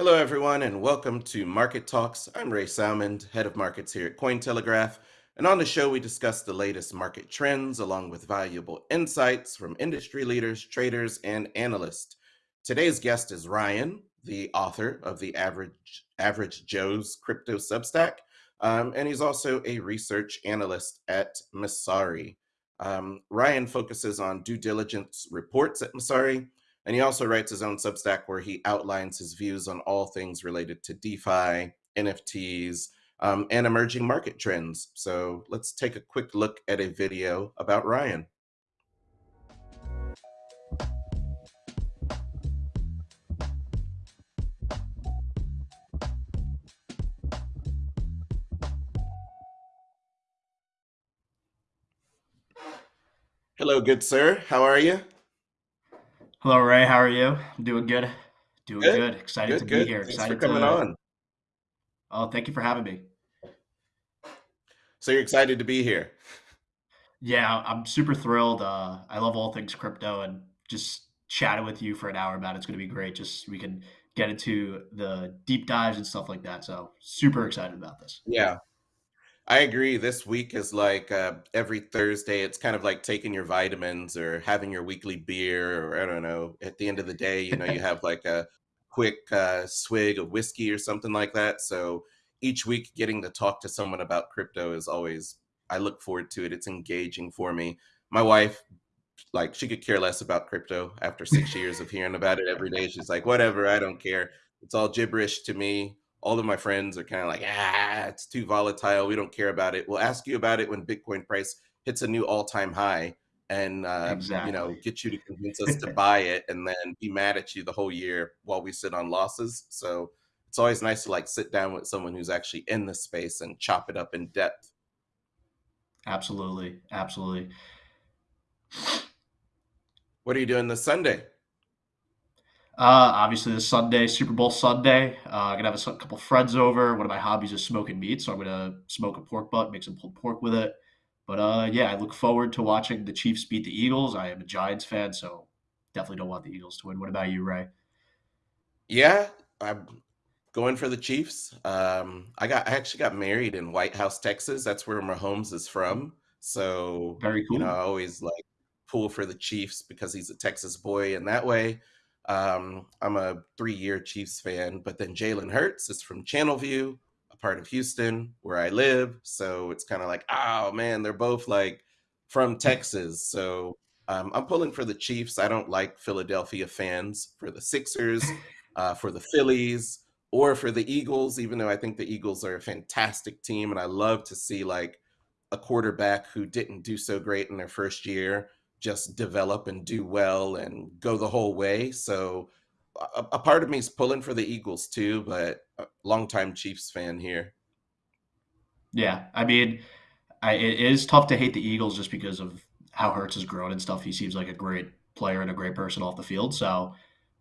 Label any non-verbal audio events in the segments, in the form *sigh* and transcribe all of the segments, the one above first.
Hello, everyone, and welcome to Market Talks. I'm Ray Salmond, head of markets here at Cointelegraph. And on the show, we discuss the latest market trends along with valuable insights from industry leaders, traders, and analysts. Today's guest is Ryan, the author of the Average, Average Joe's Crypto Substack, um, and he's also a research analyst at Messari. Um, Ryan focuses on due diligence reports at Messari, and he also writes his own Substack where he outlines his views on all things related to DeFi, NFTs, um, and emerging market trends. So let's take a quick look at a video about Ryan. Hello, good sir. How are you? Hello, Ray. How are you? I'm doing good. Doing Good, good. Excited good, to be good. here. Thanks for Excited coming to. on. Oh, thank you for having me. So you're excited to be here. Yeah, I'm super thrilled. Uh, I love all things crypto, and just chatting with you for an hour about it's going to be great. Just we can get into the deep dives and stuff like that. So super excited about this. Yeah. I agree. This week is like uh, every Thursday. It's kind of like taking your vitamins or having your weekly beer, or I don't know. At the end of the day, you know, you have like a quick uh, swig of whiskey or something like that. So each week, getting to talk to someone about crypto is always, I look forward to it. It's engaging for me. My wife, like, she could care less about crypto after six years of hearing about it every day. She's like, whatever, I don't care. It's all gibberish to me all of my friends are kind of like, ah, it's too volatile. We don't care about it. We'll ask you about it when Bitcoin price hits a new all time high and, uh, you know, get you to convince us to *laughs* buy it and then be mad at you the whole year while we sit on losses. So it's always nice to like sit down with someone who's actually in the space and chop it up in depth. Absolutely. Absolutely. What are you doing this Sunday? Uh, obviously, this Sunday, Super Bowl Sunday, uh, I'm gonna have a couple friends over. One of my hobbies is smoking meat, so I'm gonna smoke a pork butt, make some pulled pork with it. But uh, yeah, I look forward to watching the Chiefs beat the Eagles. I am a Giants fan, so definitely don't want the Eagles to win. What about you, Ray? Yeah, I'm going for the Chiefs. Um, I got I actually got married in Whitehouse, Texas. That's where Mahomes is from. So, Very cool. you know. I always like pull for the Chiefs because he's a Texas boy, and that way, um, I'm a three-year Chiefs fan. But then Jalen Hurts is from Channelview, a part of Houston where I live. So it's kind of like, oh man, they're both like from Texas. So um, I'm pulling for the Chiefs. I don't like Philadelphia fans for the Sixers, *laughs* uh, for the Phillies or for the Eagles, even though I think the Eagles are a fantastic team. And I love to see like a quarterback who didn't do so great in their first year just develop and do well and go the whole way. So a, a part of me is pulling for the Eagles too, but a longtime Chiefs fan here. Yeah, I mean, I, it is tough to hate the Eagles just because of how Hurts has grown and stuff. He seems like a great player and a great person off the field. So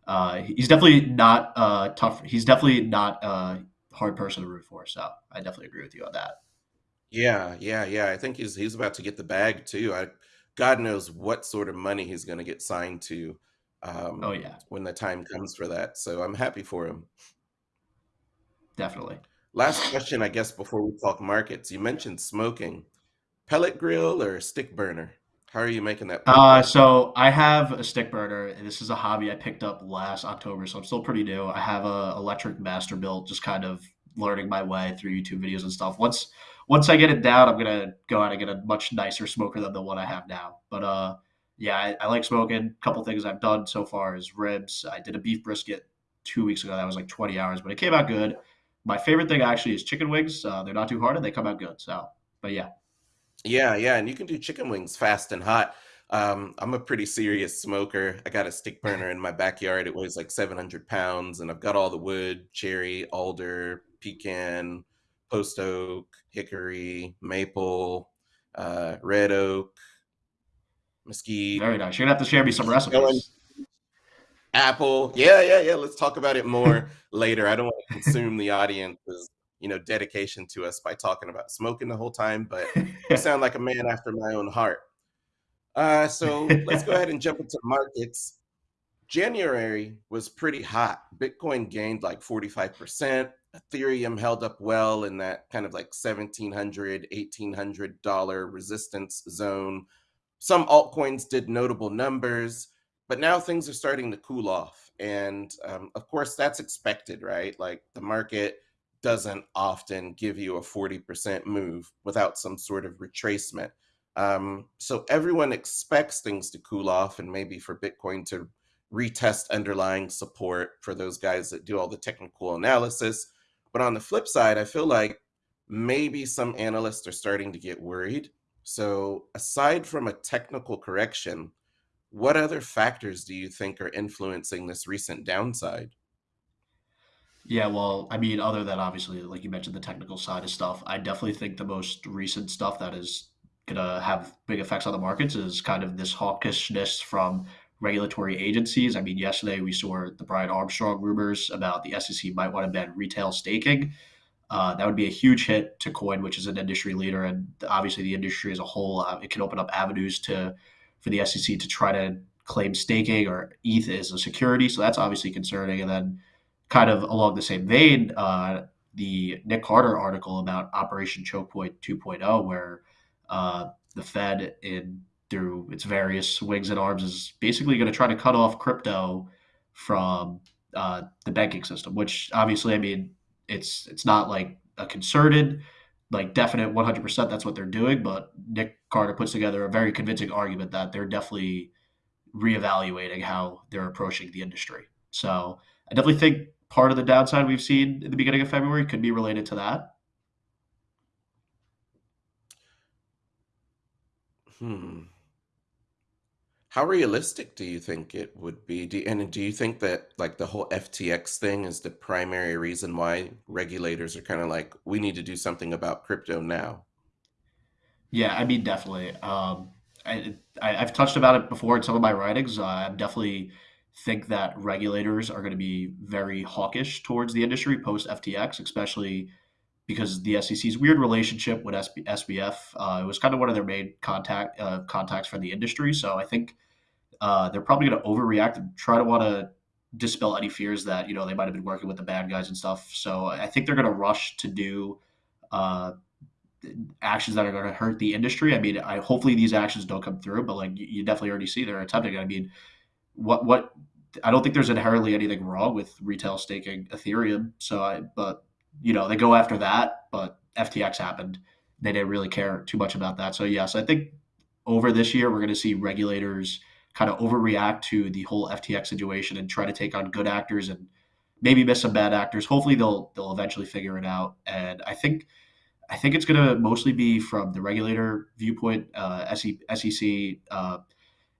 uh, he's definitely not uh, tough. He's definitely not a hard person to root for. So I definitely agree with you on that. Yeah, yeah, yeah. I think he's he's about to get the bag too. I God knows what sort of money he's going to get signed to Oh um, yeah, when the time comes for that. So I'm happy for him. definitely. Last question, I guess, before we talk markets. You mentioned smoking. Pellet grill or stick burner? How are you making that Uh, so I have a stick burner. and This is a hobby I picked up last October, so I'm still pretty new. I have a electric Masterbuilt, just kind of learning my way through YouTube videos and stuff. Once once I get it down, I'm gonna go out and get a much nicer smoker than the one I have now. But uh, yeah, I, I like smoking. A couple things I've done so far is ribs. I did a beef brisket two weeks ago. That was like 20 hours, but it came out good. My favorite thing actually is chicken wings. Uh, they're not too hard and they come out good. So, but yeah, Yeah, yeah, and you can do chicken wings fast and hot. Um, I'm a pretty serious smoker. I got a stick burner in my backyard. It weighs like 700 pounds, and I've got all the wood, cherry, alder, pecan, post oak, hickory, maple, uh, red oak, mesquite, very nice. You're gonna have to share me some recipes. Apple. Yeah, yeah, yeah. Let's talk about it more *laughs* later. I don't want to consume the audience's, you know, dedication to us by talking about smoking the whole time, but you *laughs* sound like a man after my own heart. Uh, so let's go ahead and jump into markets. January was pretty hot. Bitcoin gained like 45%. Ethereum held up well in that kind of like $1,700, $1,800 resistance zone. Some altcoins did notable numbers, but now things are starting to cool off. And um, of course, that's expected, right? Like the market doesn't often give you a 40% move without some sort of retracement. Um, so everyone expects things to cool off and maybe for Bitcoin to retest underlying support for those guys that do all the technical analysis. But on the flip side, I feel like maybe some analysts are starting to get worried. So aside from a technical correction, what other factors do you think are influencing this recent downside? Yeah, well, I mean, other than obviously, like you mentioned, the technical side of stuff, I definitely think the most recent stuff that is gonna have big effects on the markets is kind of this hawkishness from regulatory agencies. I mean, yesterday we saw the Brian Armstrong rumors about the SEC might want to ban retail staking. Uh, that would be a huge hit to Coin, which is an industry leader, and obviously the industry as a whole. Uh, it can open up avenues to for the SEC to try to claim staking or ETH as a security. So that's obviously concerning. And then, kind of along the same vein, uh, the Nick Carter article about Operation Choke Point 2.0, where uh, the Fed in through its various wings and arms is basically going to try to cut off crypto from uh, the banking system. Which obviously, I mean, it's it's not like a concerted, like definite 100% that's what they're doing. But Nick Carter puts together a very convincing argument that they're definitely reevaluating how they're approaching the industry. So I definitely think part of the downside we've seen in the beginning of February could be related to that. Hmm. How realistic do you think it would be? Do, and do you think that like the whole FTX thing is the primary reason why regulators are kind of like, we need to do something about crypto now? Yeah, I mean, definitely. Um, I, I, I've touched about it before in some of my writings. Uh, I definitely think that regulators are going to be very hawkish towards the industry post FTX, especially because the SEC's weird relationship with SB, SBF. Uh, it was kind of one of their main contact uh, contacts for the industry. So I think uh, they're probably going to overreact and try to want to dispel any fears that you know they might have been working with the bad guys and stuff. So I think they're going to rush to do uh, actions that are going to hurt the industry. I mean, I hopefully these actions don't come through, but like you, you definitely already see they're attempting. I mean, what what I don't think there's inherently anything wrong with retail staking Ethereum. So I, but you know, they go after that, but FTX happened. They didn't really care too much about that. So yes, I think over this year we're going to see regulators kind of overreact to the whole FTX situation and try to take on good actors and maybe miss some bad actors. Hopefully they'll they'll eventually figure it out. And I think I think it's going to mostly be from the regulator viewpoint, uh, SEC, uh,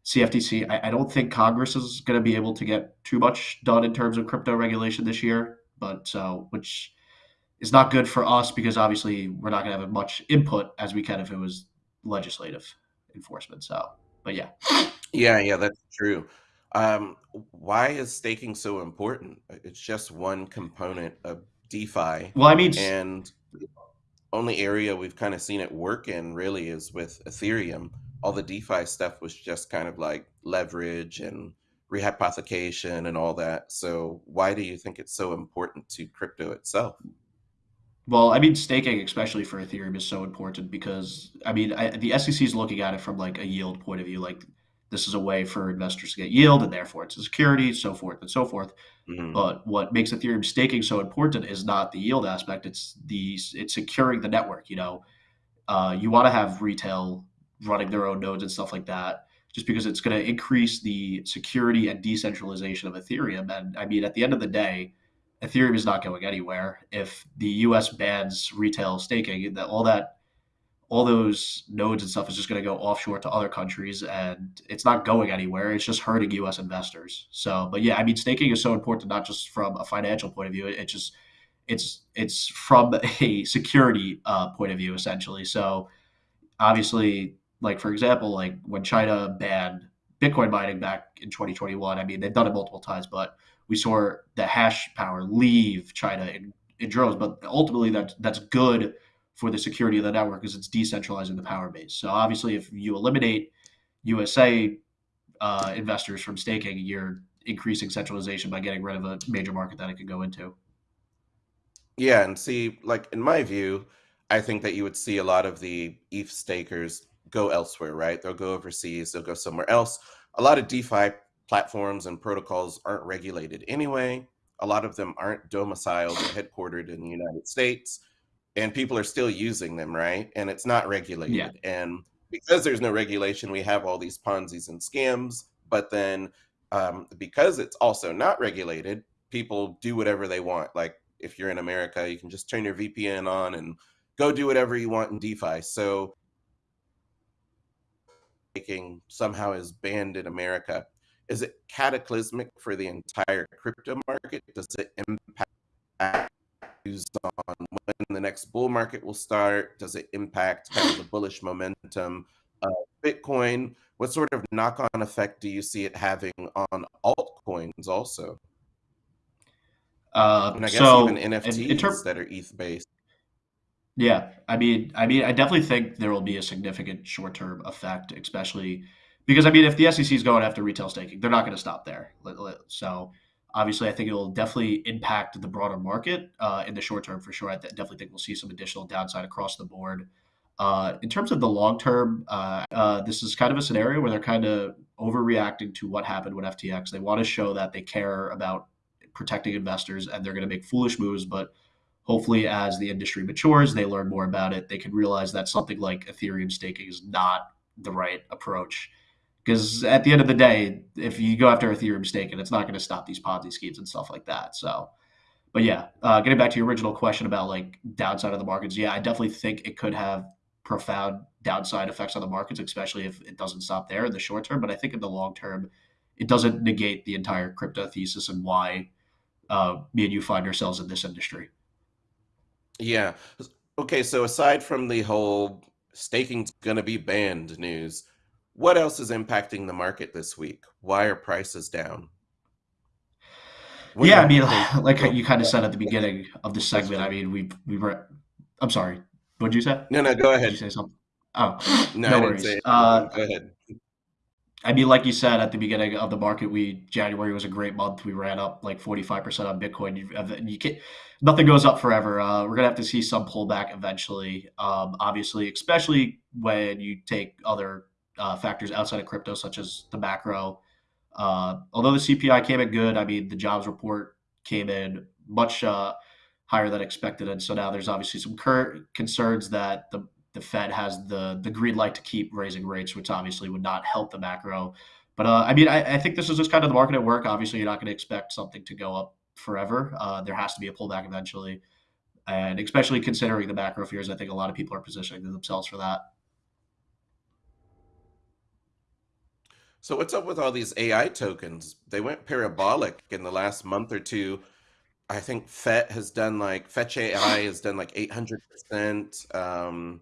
CFTC. I, I, don't think Congress is going to be able to get too much done in terms of crypto regulation this year, but so which is not good for us because obviously we're not going to have as much input as we can if it was legislative enforcement. So, but yeah. Yeah, yeah, that's true. Um, why is staking so important? It's just one component of DeFi, Well, I mean, and only area we've kind of seen it work in really is with Ethereum. All the DeFi stuff was just kind of like leverage and rehypothecation and all that. So why do you think it's so important to crypto itself? Well, I mean, staking, especially for Ethereum, is so important because I mean, I, the SEC is looking at it from like a yield point of view. Like, this is a way for investors to get yield, and therefore it's a security, so forth and so forth. hmm But what makes Ethereum staking so important is not the yield aspect; it's the it's securing the network. You know, uh, you want to have retail running their own nodes and stuff like that, just because it's going to increase the security and decentralization of Ethereum. And I mean, at the end of the day, Ethereum is not going anywhere. If the U.S. bans retail staking, that all that all those nodes and stuff is just going to go offshore to other countries, and it's not going anywhere. It's just hurting U.S. investors. So, but yeah, I mean, staking is so important not just from a financial point of view. It, just it's it's from *laughs* a security uh, point of view essentially. So obviously, like for example, like when China banned Bitcoin mining back in 2021, I mean they've done it multiple times, but we saw the hash power leave China in, in droves. But ultimately, that that's good for the security of the network because it's decentralizing the power base. So obviously, if you eliminate USA uh, investors from staking, you're increasing centralization by getting rid of a major market that it could go into. Yeah, and see, like in my view, I think that you would see a lot of the ETH stakers go elsewhere, right? They'll go overseas, they'll go somewhere else. A lot of DeFi platforms and protocols aren't regulated anyway. A lot of them aren't domiciled or headquartered in the United States, and people are still using them, right? And it's not regulated. Yeah. And because there's no regulation, we have all these Ponzi's and scams. But then um, because it's also not regulated, people do whatever they want. Like if you're in America, you can just turn your VPN on and go do whatever you want in DeFi. So making somehow is banned in America. Is it cataclysmic for the entire crypto market? Does it impact views on when the next bull market will start? Does it impact kind of the *sighs* bullish momentum of Bitcoin? What sort of knock-on effect do you see it having on altcoins also? Uh, And I guess even so in NFTs that are ETH based. Yeah, I mean, I mean, I definitely think there will be a significant short-term effect, especially because I mean, if the SEC is going after retail staking, they're not going to stop there. So obviously, I think it will definitely impact the broader market uh, in the short term for sure. I definitely think we'll see some additional downside across the board. Uh, in terms of the long term, uh, uh, this is kind of a scenario where they're kind of overreacting to what happened with FTX. They want to show that they care about protecting investors, and they're going to make foolish moves, but hopefully as the industry matures they learn more about it they can realize that something like ethereum staking is not the right approach because at the end of the day if you go after ethereum staking it's not going to stop these ponzi schemes and stuff like that so but yeah uh, getting back to your original question about like downside of the markets yeah i definitely think it could have profound downside effects on the markets especially if it doesn't stop there in the short term but i think in the long term it doesn't negate the entire crypto thesis and why uh, me and you find ourselves in this industry Yeah. Okay, so aside from the whole staking's gonna be banned news, what else is impacting the market this week? Why are prices down? What Yeah, I mean, *laughs* like you kind of said at the beginning of the segment. I mean, we we were. I'm sorry. What did you say? No, no, go Did you ahead. say something? Oh, *laughs* No, I no worries. Uh. Go ahead. I mean, like you said at the beginning of the market, we January was a great month. We ran up like 45% on Bitcoin. You, you can't, nothing goes up forever. Uh, we're gonna have to see some pullback eventually. Um, obviously, especially when you take other uh, factors outside of crypto, such as the macro. Uh, although the CPI came in good, I mean, the jobs report came in much uh, higher than expected, and so now there's obviously some concerns that the the Fed has the the green light to keep raising rates, which obviously would not help the macro. But uh, I mean, I, I think this is just kind of the market at work. Obviously, you're not going to expect something to go up forever. Uh, there has to be a pullback eventually, and especially considering the macro fears, I think a lot of people are positioning themselves for that. So what's up with all these AI tokens? They went parabolic in the last month or two. I think FET has done like Fetch AI has done like 800%. Um,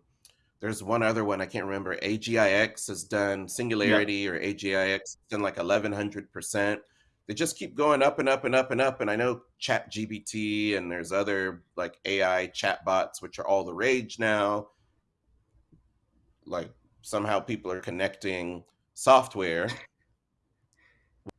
there's one other one I can't remember. AGIX has done Singularity or AGIX has done like 1100%. They just keep going up and up and up and up. And I know ChatGPT and there's other like AI chatbots, which are all the rage now. Like somehow people are connecting software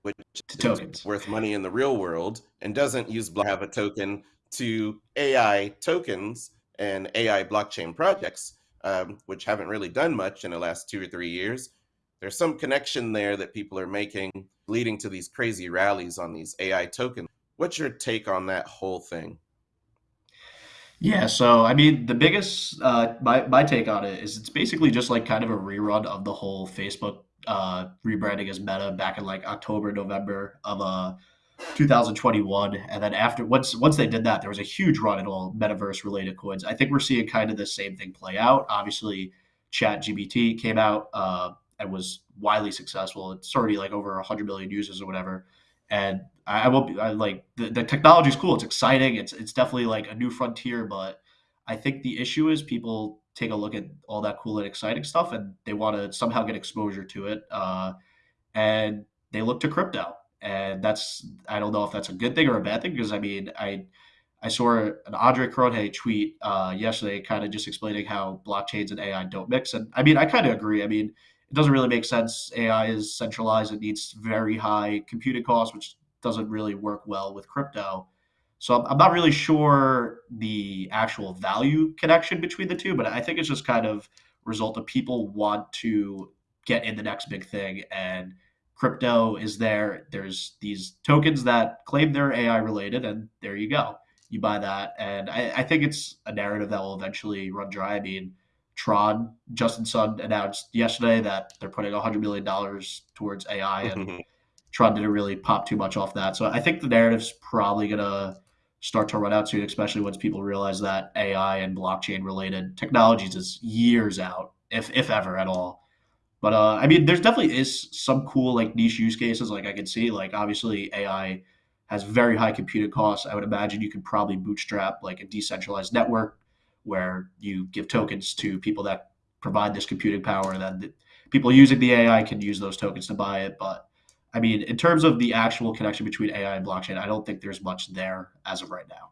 which to is worth money in the real world and doesn't use have a token to AI tokens and AI blockchain projects, um, which haven't really done much in the last two or three years. There's some connection there that people are making, leading to these crazy rallies on these AI tokens. What's your take on that whole thing? Yeah, so I mean, the biggest uh, my my take on it is it's basically just like kind of a rerun of the whole Facebook uh, rebranding as Meta back in like October, November of uh 2021, and then after once once they did that, there was a huge run in all metaverse related coins. I think we're seeing kind of the same thing play out. Obviously, ChatGPT came out uh, and was widely successful. It's already like over 100 million users or whatever. And I, I won't be I, like the, the technology is cool. It's exciting. It's it's definitely like a new frontier. But I think the issue is people take a look at all that cool and exciting stuff, and they want to somehow get exposure to it. Uh, and they look to crypto. And that's I don't know if that's a good thing or a bad thing because I mean I I saw an Andre Cronje tweet uh, yesterday, kind of just explaining how blockchains and AI don't mix. And I mean I kind of agree. I mean it doesn't really make sense. AI is centralized; it needs very high computing costs, which doesn't really work well with crypto. So I'm, not really sure the actual value connection between the two, but I think it's just kind of result of people want to get in the next big thing and crypto is there. There's these tokens that claim they're AI related, and there you go. You buy that, and I, I think it's a narrative that will eventually run dry. I mean, Tron, Justin Sun announced yesterday that they're putting $100 million towards AI, and *laughs* Tron didn't really pop too much off that. So I think the narrative's probably going to start to run out soon, especially once people realize that AI and blockchain related technologies is years out, if, if ever at all. But uh, I mean, there's definitely is some cool like niche use cases. Like I can see, like obviously AI has very high computing costs. I would imagine you could probably bootstrap like a decentralized network where you give tokens to people that provide this computing power, and then the people using the AI can use those tokens to buy it. But I mean, in terms of the actual connection between AI and blockchain, I don't think there's much there as of right now.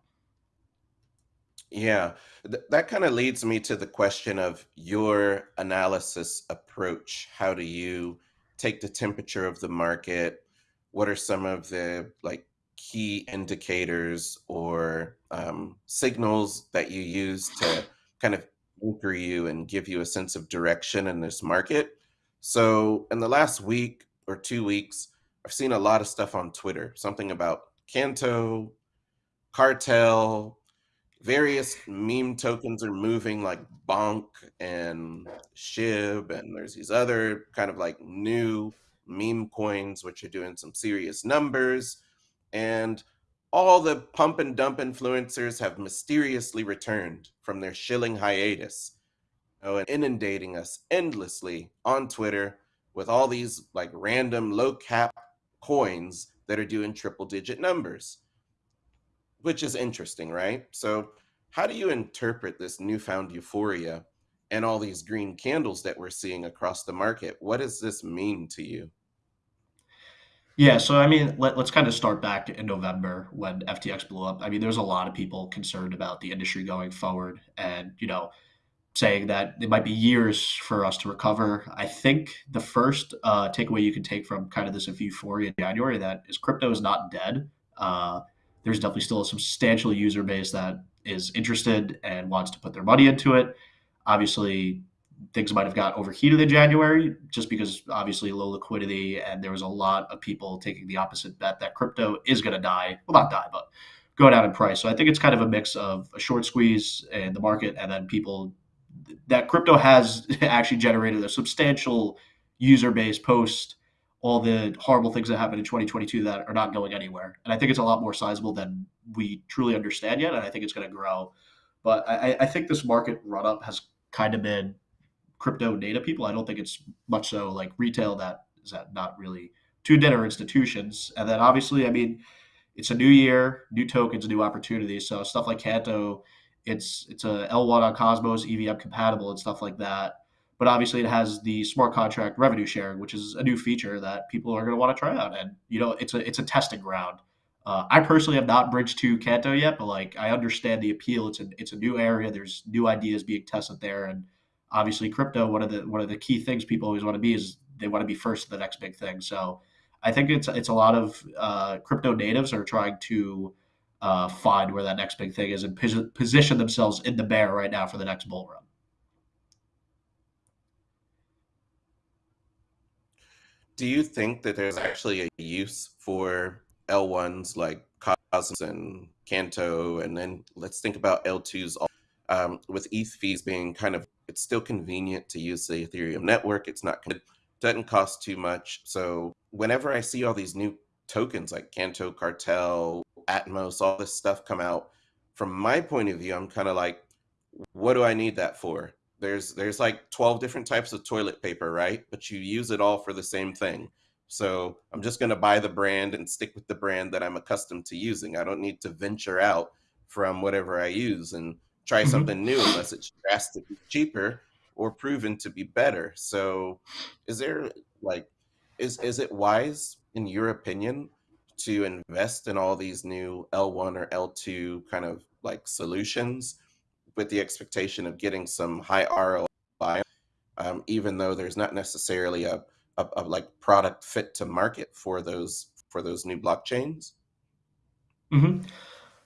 Yeah, th- that kind of leads me to the question of your analysis approach. How do you take the temperature of the market? What are some of the like key indicators or um, signals that you use to kind of anchor you and give you a sense of direction in this market? So, in the last week or two weeks, I've seen a lot of stuff on Twitter, something about Canto, Cartel, various meme tokens are moving like Bonk and Shib, and there's these other kind of like new meme coins which are doing some serious numbers. And all the pump and dump influencers have mysteriously returned from their shilling hiatus, and inundating us endlessly on Twitter with all these like random low cap coins that are doing triple digit numbers which is interesting, right? So, how do you interpret this newfound euphoria and all these green candles that we're seeing across the market? What does this mean to you? Yeah, so I mean, let, let's kind of start back in November when FTX blew up. I mean, there's a lot of people concerned about the industry going forward, and you know, saying that it might be years for us to recover. I think the first uh, takeaway you can take from kind of this euphoria in January that is crypto is not dead. Uh, there's definitely still a substantial user base that is interested and wants to put their money into it. Obviously, things might have got overheated in January just because obviously low liquidity and there was a lot of people taking the opposite bet that crypto is going to die. Well, not die, but go down in price. So I think it's kind of a mix of a short squeeze in the market and then people that crypto has *laughs* actually generated a substantial user base post all the horrible things that happened in 2022 that are not going anywhere. And I think it's a lot more sizable than we truly understand yet. And I think it's going to grow. But I, I think this market run up has kind of been crypto data people. I don't think it's much so like retail that is that not really two dinner institutions. And then obviously, I mean, it's a new year, new tokens, new opportunities. So stuff like Canto, it's it's a L1 on Cosmos, EVM compatible and stuff like that but obviously it has the smart contract revenue sharing, which is a new feature that people are going to want to try out. And you know, it's a it's a testing ground. Uh, I personally have not bridged to Canto yet, but like I understand the appeal. It's a it's a new area. There's new ideas being tested there, and obviously crypto. One of the one of the key things people always want to be is they want to be first to the next big thing. So I think it's it's a lot of uh, crypto natives are trying to uh, find where that next big thing is and position themselves in the bear right now for the next bull run. Do you think that there's actually a use for L1s like Cosmos and Canto, and then let's think about L2s um, with ETH fees being kind of it's still convenient to use the Ethereum network. It's not it doesn't cost too much. So whenever I see all these new tokens like Canto, Cartel, Atmos, all this stuff come out, from my point of view, I'm kind of like, what do I need that for? there's there's like 12 different types of toilet paper right? But you use it all for the same thing. So i'm just going to buy the brand and stick with the brand that i'm accustomed to using. I don't need to venture out from whatever i use and try mm-hmm. something new unless it's drastically cheaper or proven to be better. So is there like is is it wise in your opinion to invest in all these new l1 or l2 kind of like solutions with the expectation of getting some high ROI. um, even though there's not necessarily a, a, a like product fit to market for those for those new blockchains? hmm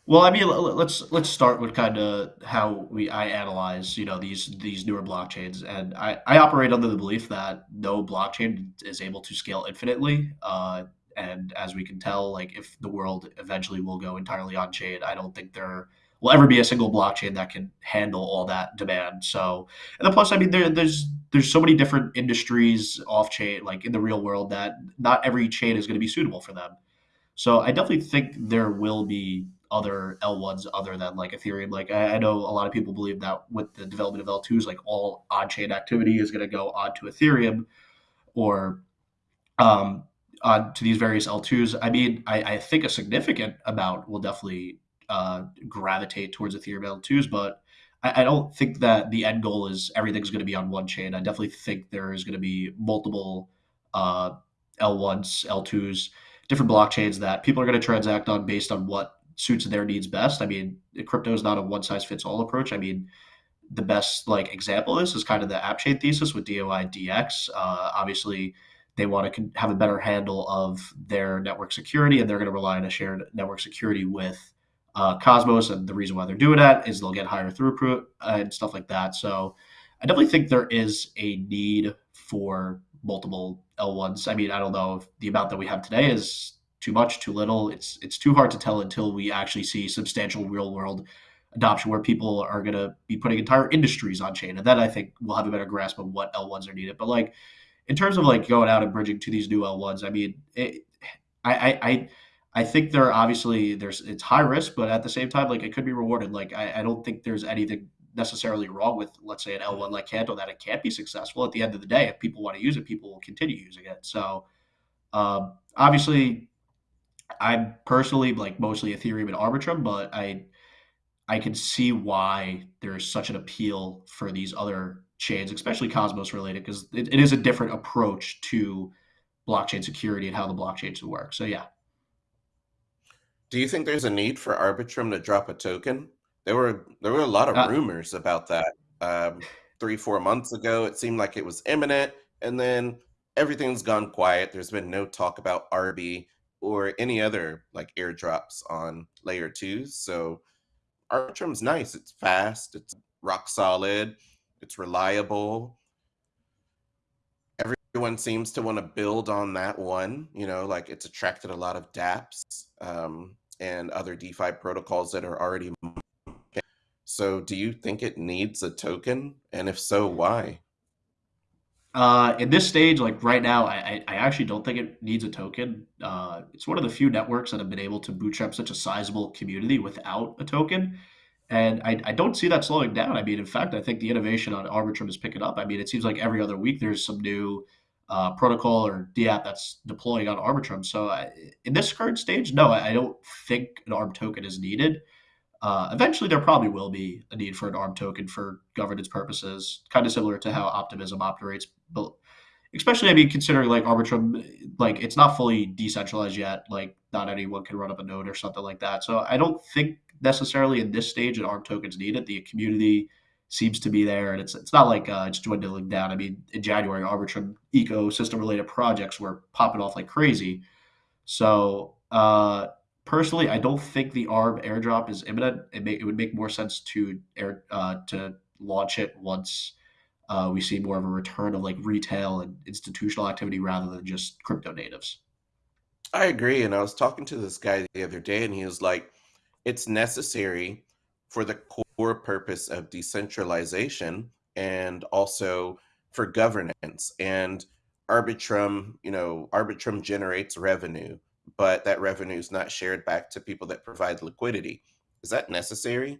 Well, I mean, let's let's start with kind of how we I analyze, you know, these these newer blockchains, and I I operate under the belief that no blockchain is able to scale infinitely. Uh, and as we can tell, like if the world eventually will go entirely on chain, I don't think there will ever be a single blockchain that can handle all that demand. So, and then plus, I mean, there, there's there's so many different industries off chain, like in the real world, that not every chain is going to be suitable for them. So I definitely think there will be other L1s other than like Ethereum. Like I, I know a lot of people believe that with the development of L2s, like all on-chain activity is going to go onto Ethereum or um, on to these various L2s. I mean, I, I think a significant amount will definitely uh, gravitate towards Ethereum L2s, but I, I don't think that the end goal is everything's going to be on one chain. I definitely think there is going to be multiple uh, L1s, L2s, different blockchains that people are going to transact on based on what suits their needs best. I mean, crypto is not a one size fits all approach. I mean, the best like example this is kind of the app chain thesis with dYdX. Uh, obviously, they want to have a better handle of their network security, and they're going to rely on a shared network security with uh, Cosmos. And the reason why they're doing that is they'll get higher throughput and stuff like that. So I definitely think there is a need for multiple L1s. I mean, I don't know if the amount that we have today is too much, too little. It's it's too hard to tell until we actually see substantial real world adoption where people are going to be putting entire industries on chain and then i think we'll have a better grasp of what l1s are needed but like in terms of like going out and bridging to these new l1s i mean it, I, I i think there obviously there's it's high risk but at the same time like it could be rewarded. Like i, I don't think there's anything necessarily wrong with let's say an l1 like canto that it can't be successful. At the end of the day if people want to use it people will continue using it. So um, obviously i'm personally like mostly ethereum and arbitrum but i I can see why there's such an appeal for these other chains, especially Cosmos related, because it, it is a different approach to blockchain security and how the blockchains work. So yeah. Do you think there's a need for Arbitrum to drop a token? There were there were a lot of Uh, rumors about that um, three four months ago. It seemed like it was imminent, and then everything's gone quiet. There's been no talk about Arby or any other like airdrops on layer twos. So Arbitrum's nice. It's fast. It's rock solid. It's reliable. Everyone seems to want to build on that one. You know, like it's attracted a lot of dApps um, and other DeFi protocols that are already. So, do you think it needs a token? And if so, why? uh, in this stage, like right now, I, I actually don't think it needs a token. Uh, it's one of the few networks that have been able to bootstrap such a sizable community without a token. And I, I don't see that slowing down. I mean, in fact, I think the innovation on Arbitrum is picking up. I mean, it seems like every other week there's some new uh, protocol or DApp that's deploying on Arbitrum. So I, in this current stage, no, I, I don't think an ARB token is needed. Uh, eventually, there probably will be a need for an ARB token for governance purposes, kind of similar to how Optimism operates. But especially, I mean, considering like Arbitrum, like it's not fully decentralized yet. Like, not anyone can run up a node or something like that. So I don't think necessarily in this stage an ARB token's needed. The community seems to be there, and it's it's not like uh, it's dwindling down. I mean, in January, Arbitrum ecosystem related projects were popping off like crazy. So uh, personally, I don't think the ARB airdrop is imminent. It, may, it would make more sense to air uh, to launch it once uh, we see more of a return of like retail and institutional activity rather than just crypto natives. I agree. And I was talking to this guy the other day, and he was like, it's necessary for the core purpose of decentralization and also for governance. And Arbitrum, you know, Arbitrum generates revenue, but that revenue is not shared back to people that provide liquidity. Is that necessary?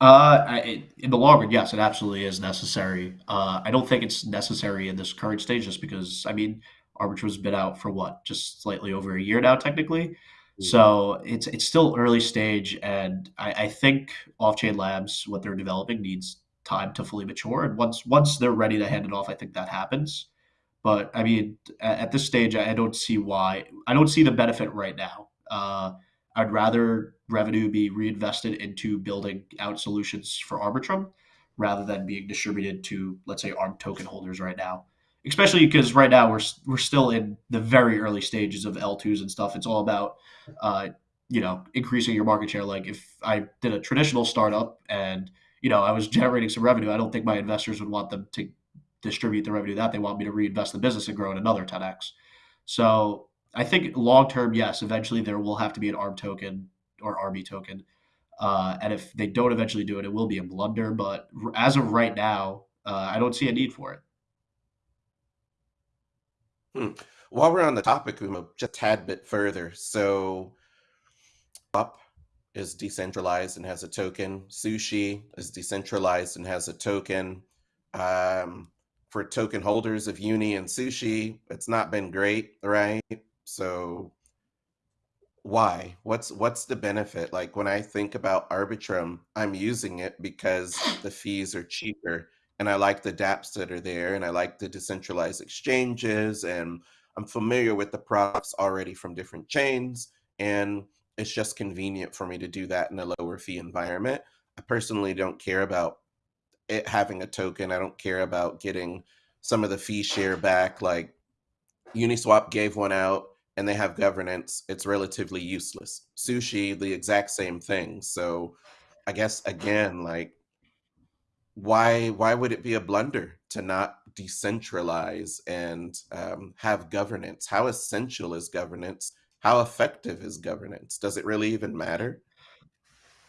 Uh, I, in the long run, yes, it absolutely is necessary. Uh, I don't think it's necessary in this current stage, just because I mean, Arbitrum's been out for what, just slightly over a year now, technically. Mm. So it's it's still early stage, and I, I think Off-Chain Labs, what they're developing, needs time to fully mature. And once once they're ready to hand it off, I think that happens. But I mean, at, at this stage, I, I don't see why. I don't see the benefit right now. Uh, I'd rather revenue be reinvested into building out solutions for Arbitrum rather than being distributed to, let's say, ARB token holders right now. Especially because right now we're we're still in the very early stages of L2s and stuff. It's all about uh, you know increasing your market share. Like if I did a traditional startup and you know I was *laughs* generating some revenue, I don't think my investors would want them to distribute the revenue that they want me to reinvest the business and grow in another 10x. So I think long term, yes, eventually there will have to be an ARB token or RB token. Uh, and if they don't eventually do it, it will be a blunder. But as of right now, uh, I don't see a need for it. Hmm. While we're on the topic, Uma, just a tad bit further. So, Up is decentralized and has a token. Sushi is decentralized and has a token. Um, for token holders of Uni and Sushi, it's not been great, right? So why? What's what's the benefit? Like when I think about Arbitrum, I'm using it because the fees are cheaper and I like the dApps that are there and I like the decentralized exchanges and I'm familiar with the products already from different chains and it's just convenient for me to do that in a lower fee environment. I personally don't care about it having a token. I don't care about getting some of the fee share back. Like Uniswap gave one out and they have governance. It's relatively useless. Sushi, the exact same thing. So I guess again, like why why would it be a blunder to not decentralize and um, have governance? How essential is governance? How effective is governance? Does it really even matter?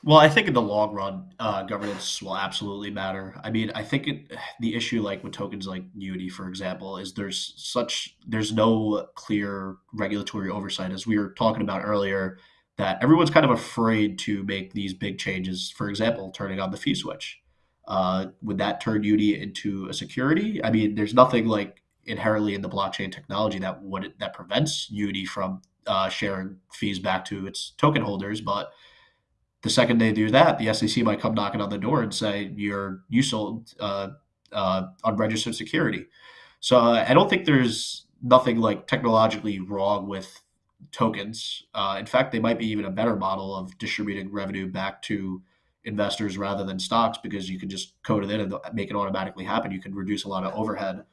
Well, I think in the long run, uh, governance will absolutely matter. I mean, I think it, the issue, like with tokens like Unity, for example, is there's such there's no clear regulatory oversight, as we were talking about earlier, that everyone's kind of afraid to make these big changes. For example, turning on the fee switch. Uh, would that turn Unity into a security? I mean, there's nothing like inherently in the blockchain technology that would that prevents Unity from uh, sharing fees back to its token holders, but the second they do that, the SEC might come knocking on the door and say you're you sold uh, uh, unregistered security. So uh, I don't think there's nothing like technologically wrong with tokens. Uh, in fact, they might be even a better model of distributing revenue back to investors rather than stocks because you can just code it in and make it automatically happen. You can reduce a lot of overhead.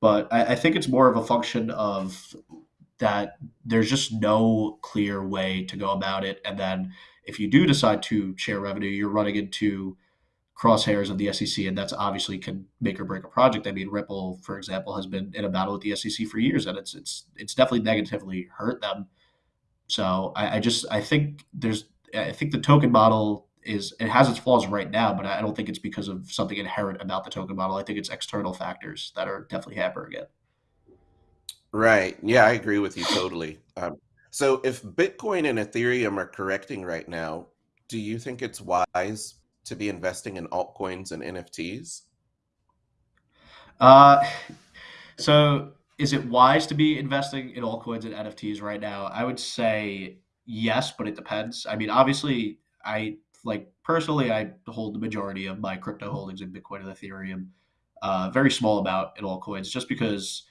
But I, I think it's more of a function of that there's just no clear way to go about it. And then if you do decide to share revenue, you're running into crosshairs of the SEC, and that's obviously can make or break a project. I mean, Ripple, for example, has been in a battle with the SEC for years, and it's it's it's definitely negatively hurt them. So I, I just I think there's I think the token model is it has its flaws right now, but I don't think it's because of something inherent about the token model. I think it's external factors that are definitely hampering it. Right. Yeah, I agree with you totally. Um, so if Bitcoin and Ethereum are correcting right now, do you think it's wise to be investing in altcoins and NFTs? Uh, so is it wise to be investing in altcoins and NFTs right now? I would say yes, but it depends. I mean, obviously, I like personally, I hold the majority of my crypto holdings in Bitcoin and Ethereum. Uh, very small amount in altcoins, just because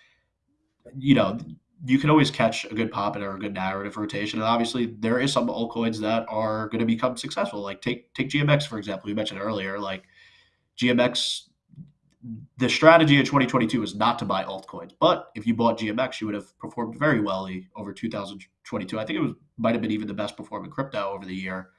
you know you can always catch a good pop or a good narrative rotation. And obviously, there is some altcoins that are going to become successful. Like take take GMX for example. We mentioned earlier, like GMX. The strategy in 2022 is not to buy altcoins, but if you bought GMX, you would have performed very well over 2022. I think it was might have been even the best performing crypto over the year.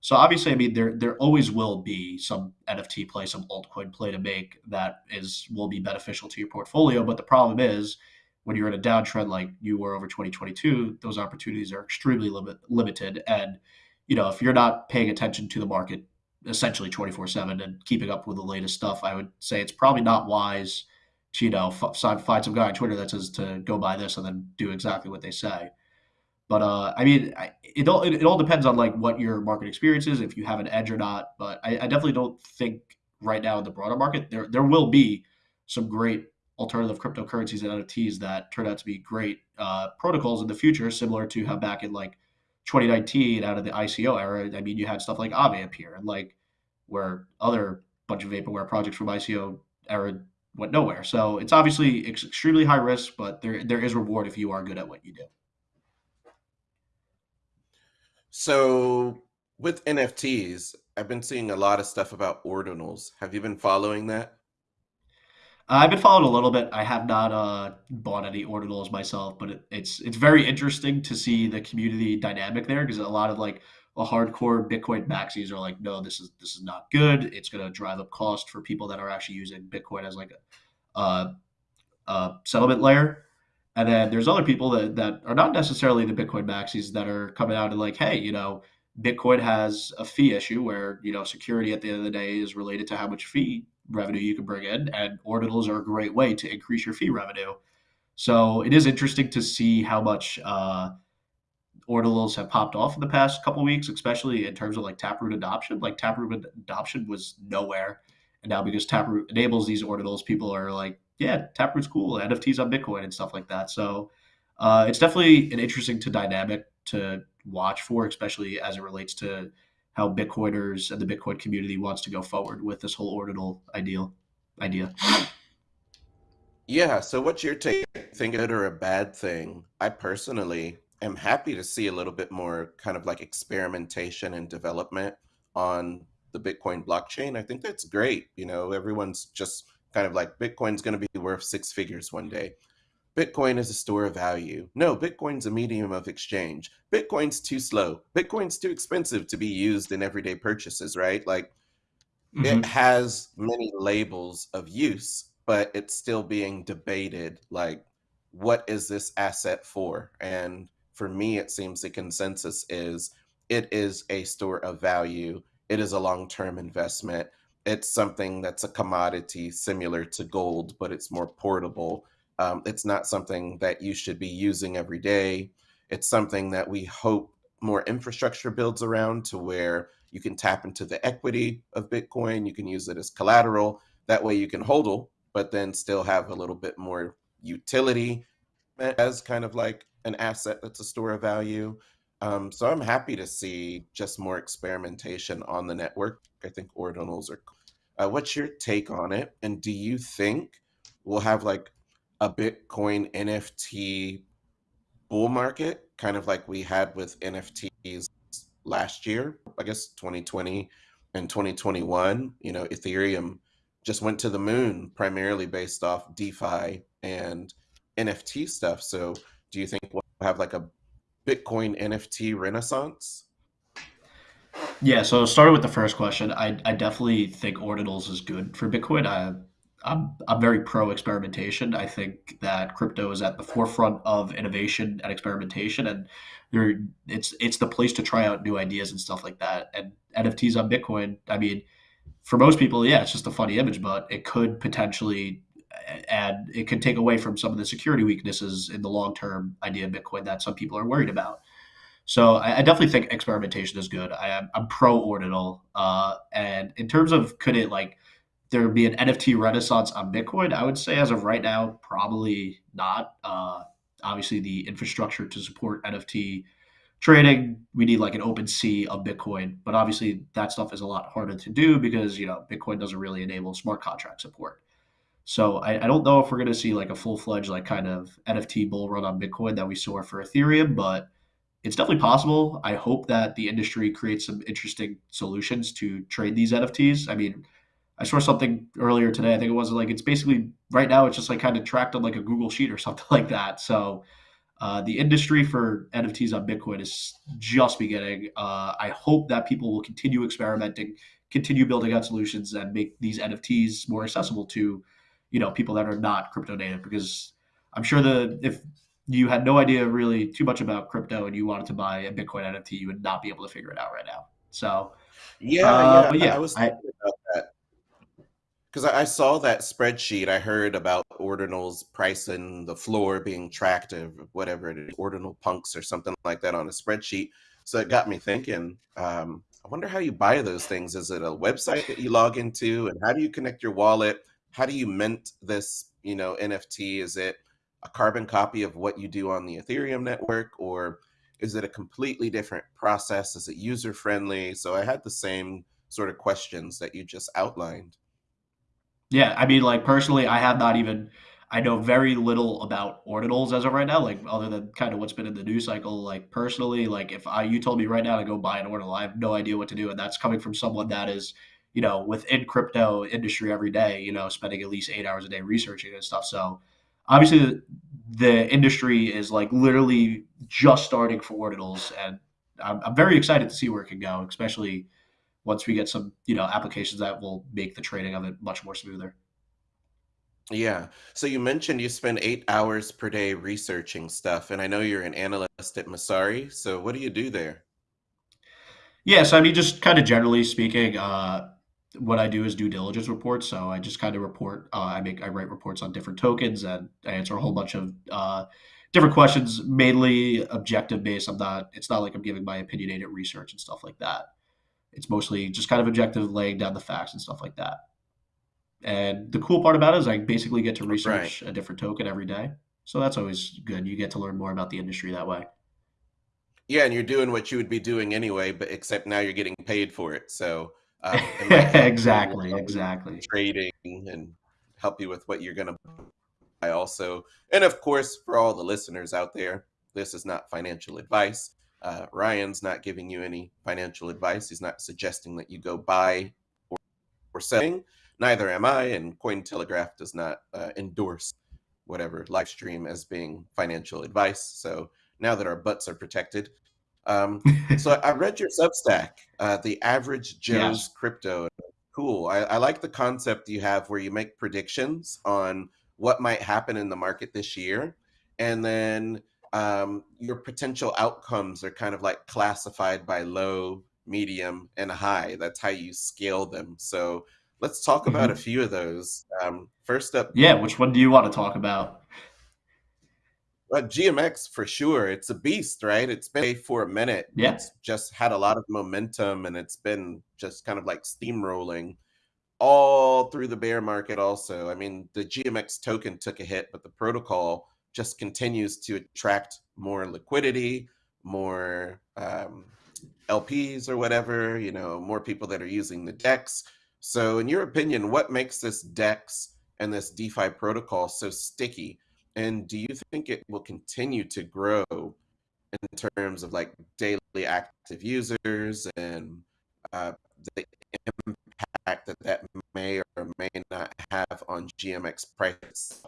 So obviously, I mean, there there always will be some NFT play, some altcoin play to make that is will be beneficial to your portfolio. But the problem is when you're in a downtrend like you were over 2022, those opportunities are extremely limit, limited. And you know, if you're not paying attention to the market essentially 24 7 and keeping up with the latest stuff, I would say it's probably not wise to, you know, f- find some guy on Twitter that says to go buy this and then do exactly what they say. But uh, I mean, it all it, it, all depends on like what your market experience is, if you have an edge or not. But I, I definitely don't think right now in the broader market there there will be some great alternative cryptocurrencies and NFTs that turn out to be great uh, protocols in the future, similar to how back in like 2019 out of the ICO era, I mean, you had stuff like Aave appear and like where other bunch of vaporware projects from ICO era went nowhere. So it's obviously extremely high risk, but there there is reward if you are good at what you do. So with NFTs, I've been seeing a lot of stuff about ordinals. Have you been following that? Uh, I've been following a little bit. I have not uh, bought any ordinals myself, but it, it's it's very interesting to see the community dynamic there because a lot of like a hardcore Bitcoin maxis are like, no, this is this is not good. It's going to drive up cost for people that are actually using Bitcoin as like a, a, a settlement layer. And then there's other people that, that are not necessarily the Bitcoin maxis that are coming out and like, hey, you know, Bitcoin has a fee issue where, you know, security at the end of the day is related to how much fee revenue you can bring in, and ordinals are a great way to increase your fee revenue. So it is interesting to see how much uh, ordinals have popped off in the past couple weeks, especially in terms of like Taproot adoption. Like Taproot adoption was nowhere, and now because Taproot enables these ordinals, people are like, yeah, Taproot's cool, NFTs on Bitcoin and stuff like that. So uh, it's definitely an interesting to dynamic to watch for, especially as it relates to how Bitcoiners and the Bitcoin community wants to go forward with this whole ordinal ideal idea. Yeah, so what's your take? Think good or a bad thing? I personally am happy to see a little bit more kind of like experimentation and development on the Bitcoin blockchain. I think that's great. You know, everyone's just kind of like Bitcoin's going to be worth six figures one day. Bitcoin is a store of value. No, Bitcoin's a medium of exchange. Bitcoin's too slow. Bitcoin's too expensive to be used in everyday purchases, right? Like mm-hmm. it has many labels of use, but it's still being debated like what is this asset for? And for me it seems the consensus is it is a store of value. It is a long-term investment. It's something that's a commodity similar to gold, but it's more portable um, it's not something that you should be using every day. It's something that we hope more infrastructure builds around to where you can tap into the equity of Bitcoin. You can use it as collateral. That way you can hodl, but then still have a little bit more utility as kind of like an asset that's a store of value. Um, so I'm happy to see just more experimentation on the network. I think ordinals are. Uh, what's your take on it? And do you think we'll have like a Bitcoin NFT bull market, kind of like we had with NFTs last year, I guess 2020 and 2021. You know, Ethereum just went to the moon primarily based off DeFi and NFT stuff. So, do you think we'll have like a Bitcoin NFT renaissance? Yeah, so starting with the first question, I, I definitely think ordinals is good for Bitcoin. I I'm I'm very pro experimentation. I think that crypto is at the forefront of innovation and experimentation, and there it's it's the place to try out new ideas and stuff like that. And NFTs on Bitcoin, I mean, for most people, yeah, it's just a funny image, but it could potentially add it could take away from some of the security weaknesses in the long term idea of Bitcoin that some people are worried about. So I, I definitely think experimentation is good. I am I'm pro ordinal, uh, and in terms of could it like there be an NFT renaissance on Bitcoin? I would say as of right now, probably not. Uh, obviously, the infrastructure to support NFT trading, we need like an OpenSea of Bitcoin. But obviously, that stuff is a lot harder to do because you know Bitcoin doesn't really enable smart contract support. So I, I don't know if we're going to see like a full fledged like kind of NFT bull run on Bitcoin that we saw for Ethereum, but it's definitely possible. I hope that the industry creates some interesting solutions to trade these NFTs. I mean I saw something earlier today. I think it was like it's basically right now it's just like kind of tracked on like a Google sheet or *laughs* something like that. So uh, the industry for NFTs on Bitcoin is just beginning. Uh, I hope that people will continue experimenting, continue building out solutions, and make these NFTs more accessible to, you know, people that are not crypto native. Because I'm sure the if you had no idea really too much about crypto and you wanted to buy a Bitcoin NFT, you would not be able to figure it out right now. So yeah, uh, yeah, but yeah, I was thinking I, about that because I saw that spreadsheet. I heard about ordinals pricing the floor being tracked or whatever it is, ordinal punks or something like that on a spreadsheet. So it got me thinking. Um, I wonder how you buy those things. Is it a website that you log into, and how do you connect your wallet? How do you mint this, you know, NFT? Is it a carbon copy of what you do on the Ethereum network, or is it a completely different process? Is it user friendly? So I had the same sort of questions that you just outlined. Yeah, I mean, like personally, I have not even. I know very little about ordinals as of right now, like other than kind of what's been in the news cycle. Like personally, like if I you told me right now to go buy an ordinal, I have no idea what to do, and that's coming from someone that is, you know, within crypto industry every day, you know, spending at least eight hours a day researching and stuff. So obviously, the, the industry is like literally just starting for ordinals, and I'm, I'm very excited to see where it can go, especially once we get some you know applications that will make the trading of it much more smoother. Yeah. So you mentioned you spend eight hours per day researching stuff, and I know you're an analyst at Messari. So what do you do there? Yeah, so I mean, just kind of generally speaking, uh, what I do is due diligence reports. So I just kind of report. Uh, I make I write reports on different tokens and I answer a whole bunch of uh, different questions, mainly objective based. I'm not. It's not like I'm giving my opinionated research and stuff like that. It's mostly just kind of objective, laying down the facts and stuff like that. And the cool part about it is I basically get to Right. research a different token every day. So that's always good. You get to learn more about the industry that way. Yeah, and you're doing what you would be doing anyway, but except now you're getting paid for it. So um, it might help you in your exactly, exactly. trading and help you with what you're going to buy also. And of course, for all the listeners out there, this is not financial advice. Uh, Ryan's not giving you any financial advice. He's not suggesting that you go buy or, or selling. Neither am I, and Cointelegraph does not uh, endorse whatever live stream as being financial advice. So now that our butts are protected, um, *laughs* so I read your Substack, uh, the average Joe's yes. crypto. Cool. I, I like the concept you have where you make predictions on what might happen in the market this year, and then um, your potential outcomes are kind of like classified by low, medium, and high. That's how you scale them. So let's talk about a hmm few of those. Um, first up, Yeah. Which one do you want to talk about? Uh, GMX for sure. It's a beast, right? It's been for a minute. Yeah. It's just had a lot of momentum and it's been just kind of like steamrolling all through the bear market also. I mean, the GMX token took a hit, but the protocol just continues to attract more liquidity, more um, LPs or whatever, you know, more people that are using the DEX. So, in your opinion, what makes this DEX and this DeFi protocol so sticky? And do you think it will continue to grow in terms of like daily active users and uh, the impact that that may or may not have on GMX prices?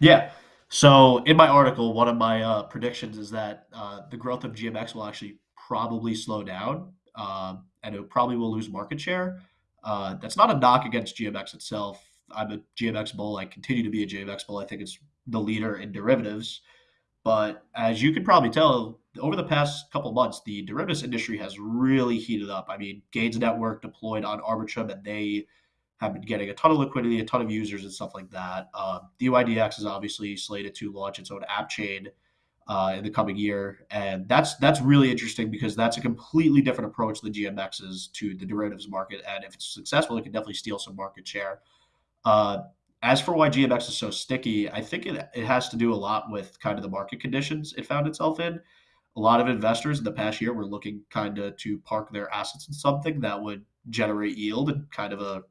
Yeah. So in my article, one of my uh, predictions is that uh, the growth of GMX will actually probably slow down, um, and it probably will lose market share. Uh, that's not a knock against GMX itself. I'm a GMX bull. I continue to be a GMX bull. I think it's the leader in derivatives. But as you can probably tell, over the past couple months, the derivatives industry has really heated up. I mean, Gains Network deployed on Arbitrum, and they have been getting a ton of liquidity, a ton of users, and stuff like that. Uh, dYdX is obviously slated to launch its own app chain uh, in the coming year, and that's that's really interesting because that's a completely different approach than GMX is to the derivatives market. And if it's successful, it can definitely steal some market share. Uh, as for why GMX is so sticky, I think it, it has to do a lot with kind of the market conditions it found itself in. A lot of investors in the past year were looking kind of to park their assets in something that would generate yield and kind of a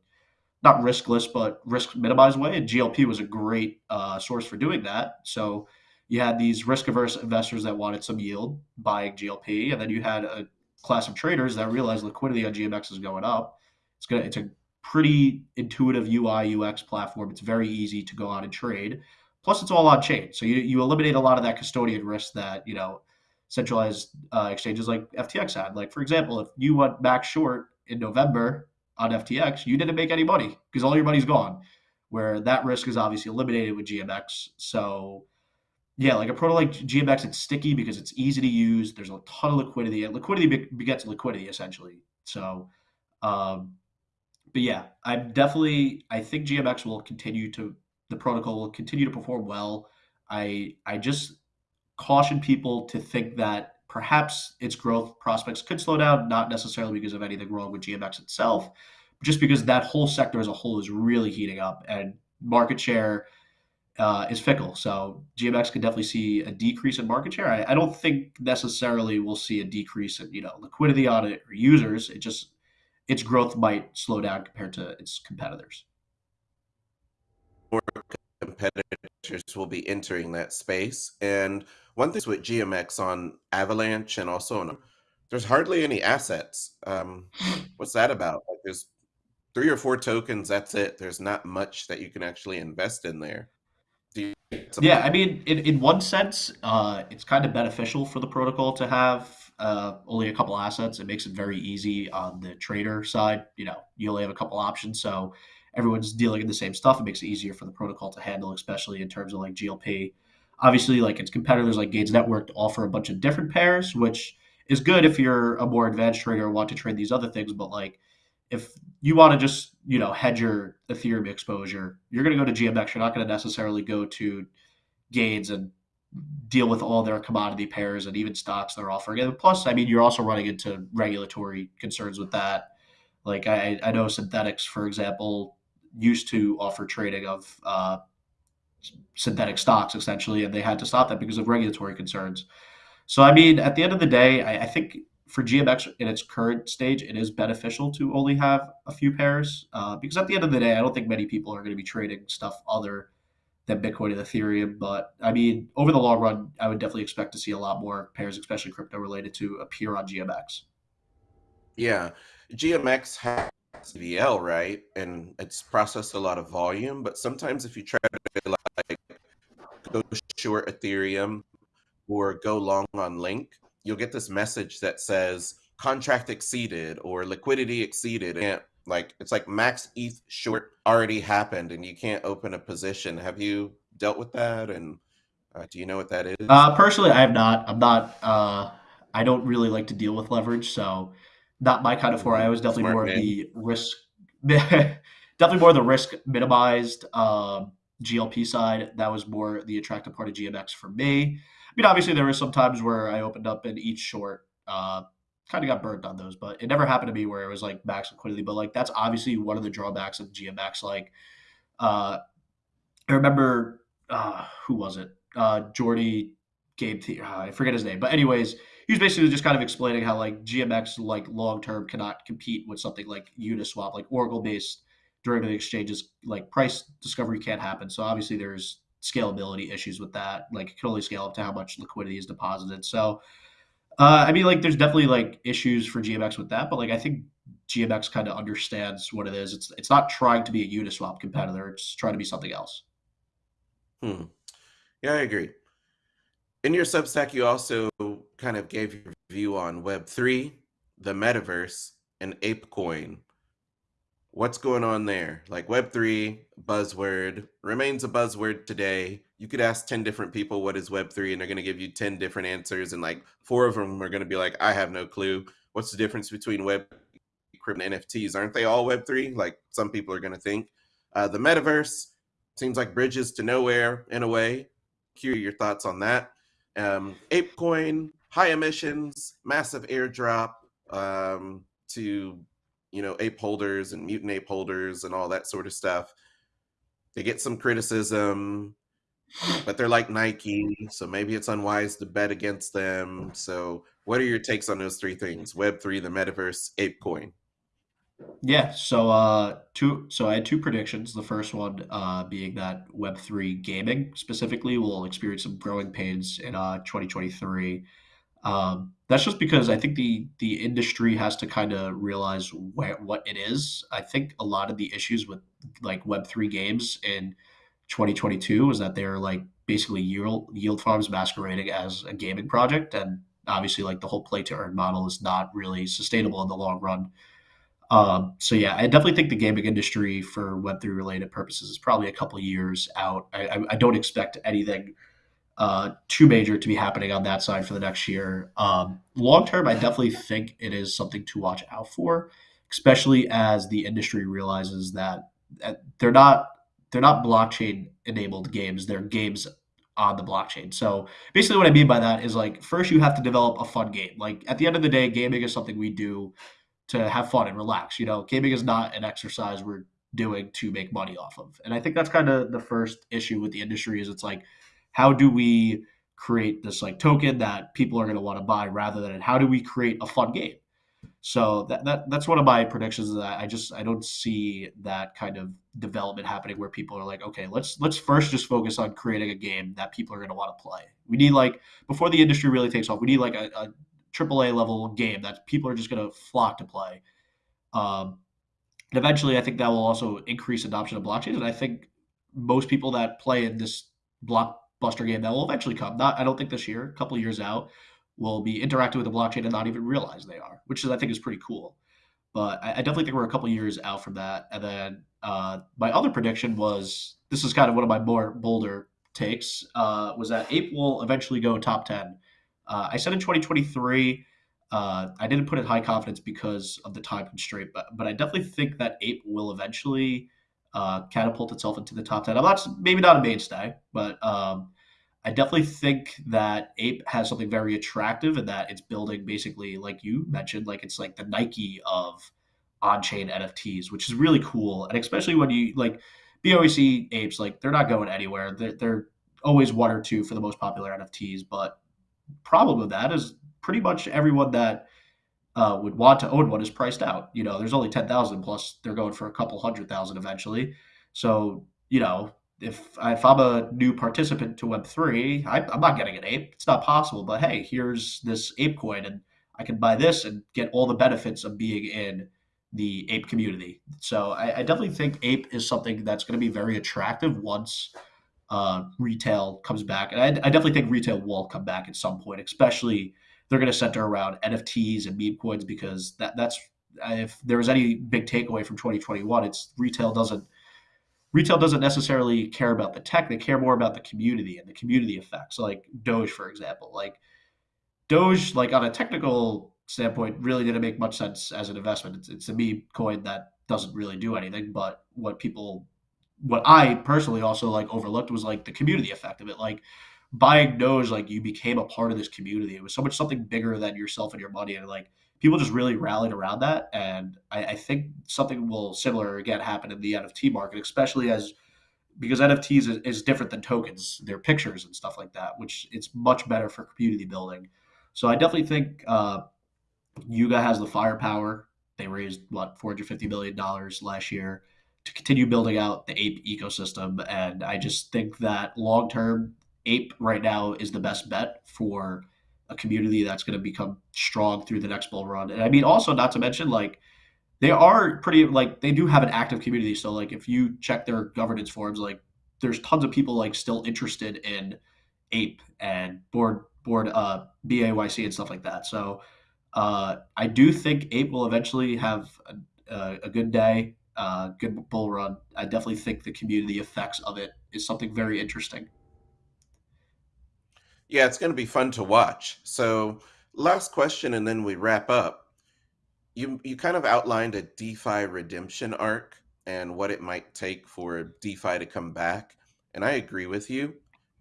not riskless, but risk minimized way. And GLP was a great uh, source for doing that. So you had these risk averse investors that wanted some yield buying GLP, and then you had a class of traders that realized liquidity on GMX is going up. It's gonna it's a pretty intuitive UI UX platform. It's very easy to go out and trade. Plus, it's all on chain, so you you eliminate a lot of that custodian risk that you know centralized uh, exchanges like FTX had. Like for example, if you went back short in November on FTX, you didn't make any money because all your money's gone. Where that risk is obviously eliminated with GMX. So yeah, like a proto like GMX, it's sticky because it's easy to use. There's a ton of liquidity, and liquidity begets liquidity essentially. So, um, but yeah, I'm definitely. I think GMX will continue to the protocol will continue to perform well. I I just caution people to think that perhaps its growth prospects could slow down, not necessarily because of anything wrong with GMX itself, just because that whole sector as a whole is really heating up and market share uh, is fickle. So GMX could definitely see a decrease in market share. I, I don't think necessarily we'll see a decrease in you know liquidity on it or users. It just its growth might slow down compared to its competitors. More competitors will be entering that space. And one thing with GMX on Avalanche and also on there's hardly any assets. Um, *sighs* what's that about? Like there's three or four tokens. That's it. There's not much that you can actually invest in there. Yeah, I mean, in, in one sense, uh, it's kind of beneficial for the protocol to have uh, only a couple assets. It makes it very easy on the trader side. You know, you only have a couple options, so everyone's dealing in the same stuff. It makes it easier for the protocol to handle, especially in terms of like GLP. Obviously, like its competitors like Gains Network offer a bunch of different pairs, which is good if you're a more advanced trader and want to trade these other things. But like, if you want to just you know hedge your Ethereum exposure, you're going to go to GMX. You're not going to necessarily go to Gains and deal with all their commodity pairs and even stocks they're offering. And plus, I mean, you're also running into regulatory concerns with that. Like I, I know Synthetix, for example, used to offer trading of uh, synthetic stocks essentially, and they had to stop that because of regulatory concerns. So, I mean, at the end of the day, I, I think for GMX in its current stage, it is beneficial to only have a few pairs uh, because at the end of the day, I don't think many people are going to be trading stuff other than Bitcoin and Ethereum. But I mean, over the long run, I would definitely expect to see a lot more pairs, especially crypto related, to appear on GMX. Yeah, GMX has TVL, right? And it's processed a lot of volume, but sometimes if you try to like go short Ethereum or go long on Link, you'll get this message that says contract exceeded or liquidity exceeded. And like it's like max ETH short already happened and you can't open a position. Have you dealt with that? And uh, do you know what that is? Uh, personally, I have not. I'm not. Uh, I don't really like to deal with leverage, so not my kind of foray. I was definitely Smart more man. of the risk, *laughs* definitely more the risk minimized um, GLP side. That was more the attractive part of GMX for me. I mean, obviously there were some times where I opened up in each short, uh, kind of got burnt on those, but it never happened to me where it was like max liquidity. But like that's obviously one of the drawbacks of GMX. Like, uh, I remember uh, who was it? Uh, Jordy Gabe, the- uh, I forget his name, but anyways, he was basically just kind of explaining how like GMX like long term cannot compete with something like Uniswap, like Oracle based derivative exchanges. Like price discovery can't happen. So obviously there's scalability issues with that. Like it can only scale up to how much liquidity is deposited. So uh, I mean, like there's definitely like issues for GMX with that, but like I think GMX kind of understands what it is. It's it's not trying to be a Uniswap competitor. It's trying to be something else. Hmm. Yeah, I agree. In your Substack, you also kind of gave your view on Web3, the metaverse, and ApeCoin. What's going on there? Like Web3, buzzword, remains a buzzword today. You could ask 10 different people what is Web3, and they're going to give you 10 different answers. And like four of them are going to be like, I have no clue. What's the difference between Web, crypto, and NFTs? Aren't they all Web3? Like some people are going to think. Uh, the metaverse seems like bridges to nowhere in a way. Curious your thoughts on that. Um, ApeCoin, high emissions, massive airdrop um, to you know ape holders and mutant ape holders and all that sort of stuff. They get some criticism, but they're like Nike, so maybe it's unwise to bet against them. So, what are your takes on those three things? Web three, the metaverse, ApeCoin. Yeah, so uh two so I had two predictions. The first one uh being that Web3 gaming specifically will experience some growing pains in uh 2023. Um that's just because I think the the industry has to kind of realize where what it is. I think a lot of the issues with like Web3 games in 2022 is that they're like basically yield yield farms masquerading as a gaming project and obviously like the whole play to earn model is not really sustainable in the long run. Um, so yeah, I definitely think the gaming industry for Web three related purposes is probably a couple years out. I, I, I don't expect anything uh, too major to be happening on that side for the next year. Um, long term, I definitely think it is something to watch out for, especially as the industry realizes that, that they're not they're not blockchain enabled games; they're games on the blockchain. So basically, what I mean by that is like first you have to develop a fun game. Like at the end of the day, gaming is something we do to have fun and relax. You know, gaming is not an exercise we're doing to make money off of. And I think that's kind of the first issue with the industry is it's like, how do we create this like token that people are going to want to buy rather than how do we create a fun game? So that, that that's one of my predictions. That I just I don't see that kind of development happening where people are like, okay, let's let's first just focus on creating a game that people are going to want to play. We need like before the industry really takes off, we need like a, a AAA level game that people are just going to flock to play. Um, and eventually, I think that will also increase adoption of blockchains. And I think most people that play in this blockbuster game that will eventually come, not I don't think this year, a couple years out, will be interacting with the blockchain and not even realize they are, which is I think is pretty cool. But I, I definitely think we're a couple years out from that. And then uh, my other prediction was this is kind of one of my more bolder takes uh, was that Ape will eventually go top ten. Uh, I said in 2023 uh, I didn't put it high confidence because of the time constraint, but but I definitely think that Ape will eventually uh, catapult itself into the top ten. I'm not maybe not a mainstay, but um, I definitely think that Ape has something very attractive in that it's building basically like you mentioned, like it's like the Nike of on-chain NFTs, which is really cool, and especially when you like BAYC apes, like they're not going anywhere. They're, they're always one or two for the most popular NFTs, but problem with that is pretty much everyone that uh, would want to own one is priced out. You know, there's only 10,000 plus they're going for a couple hundred thousand eventually. So, you know, if, if I'm a new participant to Web3, I, I'm not getting an ape. It's not possible. But hey, here's this ape coin and I can buy this and get all the benefits of being in the ape community. So I, I definitely think ape is something that's going to be very attractive once uh, retail comes back. And I, I definitely think retail will come back at some point, especially – they're going to center around NFTs and meme coins because that that's if there was any big takeaway from 2021, it's retail doesn't retail doesn't necessarily care about the tech; they care more about the community and the community effects. Like Doge, for example, like Doge, like on a technical standpoint, really didn't make much sense as an investment. It's, it's a meme coin that doesn't really do anything. But what people, what I personally also like overlooked was like the community effect of it. Like buying knows like you became a part of this community. It was so much something bigger than yourself and your money, and like people just really rallied around that. And I, I think something will similar again happen in the NFT market, especially as because NFTs is, is, different than tokens. They're pictures and stuff like that, which it's much better for community building. So I definitely think uh, Yuga has the firepower. They raised what 450 million dollars last year to continue building out the ape ecosystem, and I just think that long term Ape right now is the best bet for a community that's going to become strong through the next bull run. And I mean, also not to mention like they are pretty like they do have an active community. So like if you check their governance forums, like there's tons of people like still interested in Ape and board board uh BAYC and stuff like that. So uh I do think Ape will eventually have a, a good day, uh good bull run. I definitely think the community effects of it is something very interesting. Yeah, it's going to be fun to watch. So, last question, and then we wrap up. You you kind of outlined a DeFi redemption arc and what it might take for DeFi to come back, and I agree with you.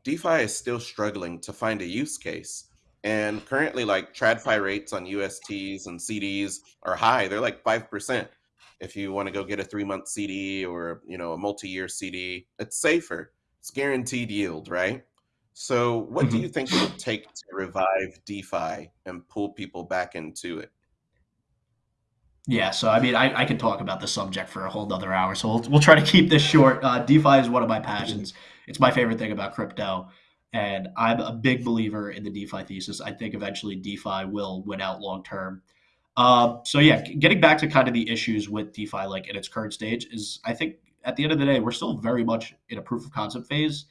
DeFi is still struggling to find a use case, and currently, like TradFi rates on USTs and CDs are high. They're like five percent. If you want to go get a three month CD or you know a multi year CD, it's safer. It's guaranteed yield, right? So, what do hmm you think it would take to revive DeFi and pull people back into it? Yeah, so I mean, I, I could talk about the subject for a whole other hour, so we'll, we'll try to keep this short. Uh, DeFi is one of my passions. It's my favorite thing about crypto, and I'm a big believer in the DeFi thesis. I think eventually DeFi will win out long term. Uh, so yeah, getting back to kind of the issues with DeFi, like in its current stage, is I think at the end of the day, we're still very much in a proof of concept phase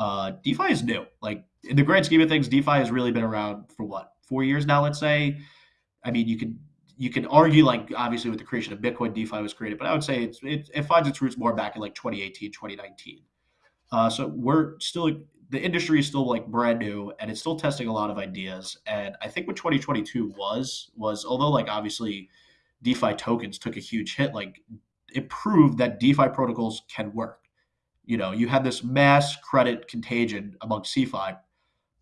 uh, DeFi is new. Like in the grand scheme of things, DeFi has really been around for what four years now. Let's say. I mean, you could you can argue like obviously with the creation of Bitcoin, DeFi was created, but I would say it's, it, it finds its roots more back in like 2018, 2019. Uh, so we're still the industry is still like brand new and it's still testing a lot of ideas. And I think what 2022 was was although like obviously DeFi tokens took a huge hit, like it proved that DeFi protocols can work you know, you had this mass credit contagion among CeFi.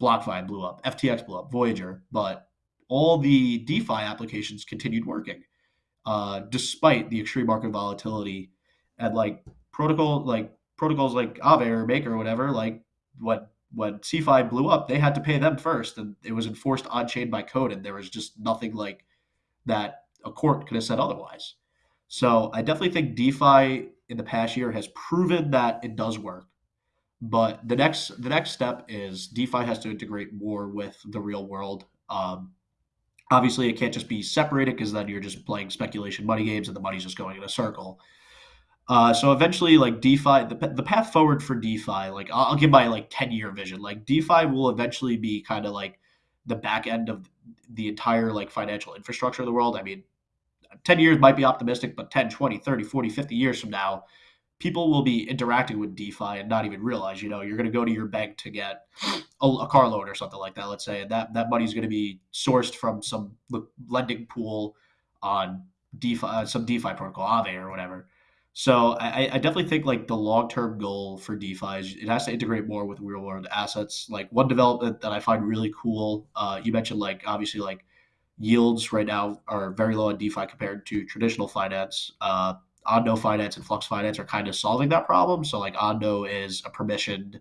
BlockFi blew up, FTX blew up, Voyager, but all the DeFi applications continued working uh, despite the extreme market volatility and like protocol like protocols like Aave or Maker or whatever. Like what when CeFi blew up, they had to pay them first, and it was enforced on chain by code, and there was just nothing like that a court could have said otherwise. So I definitely think DeFi in the past year has proven that it does work. But the next the next step is DeFi has to integrate more with the real world. Um, obviously, it can't just be separated because then you're just playing speculation money games and the money's just going in a circle. Uh, so eventually, like DeFi, the, the path forward for DeFi, like I'll, I'll give my like ten year vision. Like DeFi will eventually be kind of like the back end of the entire like financial infrastructure of the world. I mean, 10 years might be optimistic, but 10, 20, 30, 40, 50 years from now, people will be interacting with DeFi and not even realize, you know, you're going to go to your bank to get a, a, car loan or something like that, let's say, and that, that money is going to be sourced from some lending pool on DeFi, uh, some DeFi protocol, Aave or whatever. So I, I definitely think like the long term goal for DeFi is it has to integrate more with real world assets. Like one development that I find really cool, uh, you mentioned like obviously like yields right now are very low on DeFi compared to traditional finance. Uh, Ondo Finance and Flux Finance are kind of solving that problem. So like Ondo is a permissioned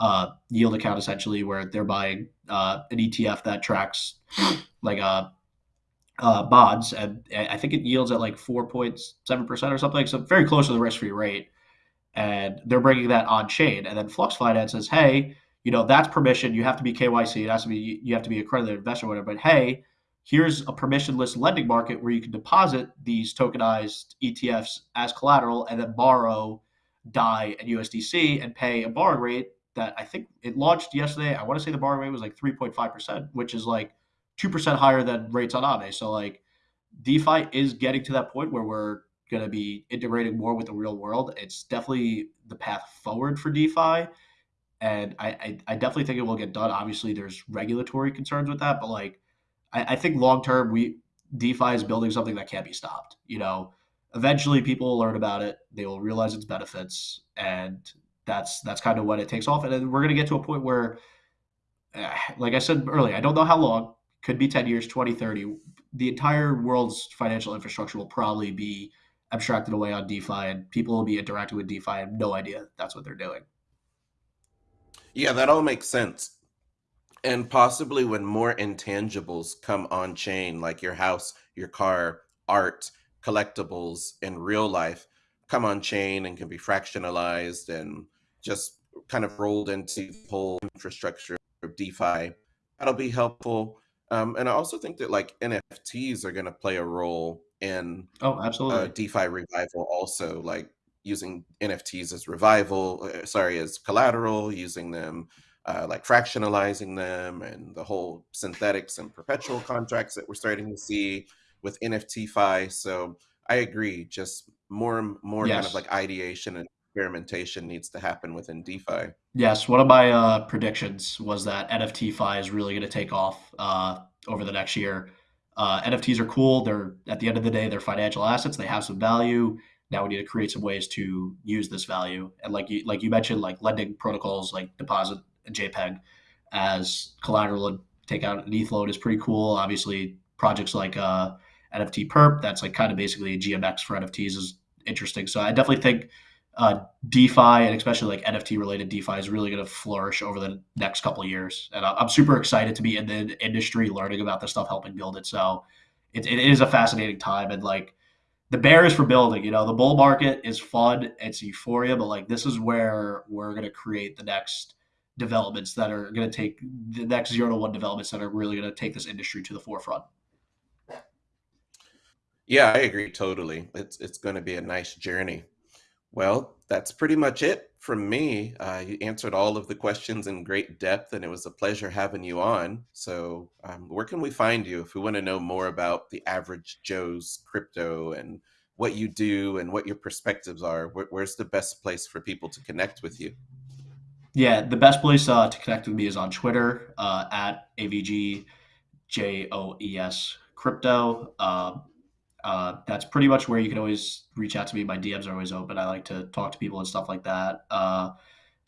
uh, yield account essentially, where they're buying uh, an ETF that tracks like a uh, uh, bonds, and I think it yields at like four point seven percent or something, so very close to the risk-free rate. And they're bringing that on chain, and then Flux Finance says, "Hey, you know that's permission. You have to be KYC. It has to be you have to be a accredited investor, or whatever. But hey, here's a permissionless lending market where you can deposit these tokenized ETFs as collateral and then borrow DAI and USDC and pay a borrowing rate that I think it launched yesterday. I want to say the borrowing rate was like 3.5%, which is like 2% higher than rates on Aave. So like DeFi is getting to that point where we're going to be integrating more with the real world. It's definitely the path forward for DeFi. And I, I, I definitely think it will get done. Obviously, there's regulatory concerns with that, but like I, I think long term, we DeFi is building something that can't be stopped. You know, eventually people will learn about it, they will realize its benefits, and that's that's kind of when it takes off. And then we're gonna get to a point where, eh, like I said earlier, I don't know how long. Could be 10 years, 20, 30. The entire world's financial infrastructure will probably be abstracted away on DeFi, and people will be interacting with DeFi and have no idea that's what they're doing. Yeah, that all makes sense. And possibly when more intangibles come on chain, like your house, your car, art, collectibles in real life, come on chain and can be fractionalized and just kind of rolled into the whole infrastructure of DeFi. That'll be helpful. Um, and I also think that like NFTs are going to play a role in oh, uh, absolutely. DeFi revival, also like using NFTs as revival, uh, sorry, as collateral, using them uh, like fractionalizing them and the whole synthetics and perpetual contracts that we're starting to see with NFTFi. So I agree, just more and more yes. kind of like ideation and experimentation needs to happen within DeFi. Yes, one of my uh, predictions was that NFTFi is really going to take off uh, over the next year. Uh, NFTs are cool. They're at the end of the day, they're financial assets. They have some value. Now we need to create some ways to use this value. And like you like you mentioned, like lending protocols like deposit a JPEG as collateral and take out an ETH load is pretty cool. Obviously, projects like uh, NFT Perp, that's like kind of basically a GMX for NFTs is interesting. So I definitely think uh, DeFi and especially like NFT related DeFi is really going to flourish over the next couple of years. And I'm super excited to be in the industry, learning about this stuff, helping build it. So it, it is a fascinating time. And like the bear is for building, you know, the bull market is fun. It's euphoria, but like this is where we're going to create the next developments that are going to take the next zero to one developments that are really going to take this industry to the forefront. Yeah, I agree totally. It's it's going to be a nice journey. Well, that's pretty much it from me. Uh, you answered all of the questions in great depth, and it was a pleasure having you on. So, um, where can we find you if we want to know more about the average Joe's crypto and what you do and what your perspectives are? Where, where's the best place for people to connect with you? Yeah, the best place uh, to connect with me is on Twitter uh, at avgjoes crypto. Uh, uh, that's pretty much where you can always reach out to me. My DMs are always open. I like to talk to people and stuff like that. Uh,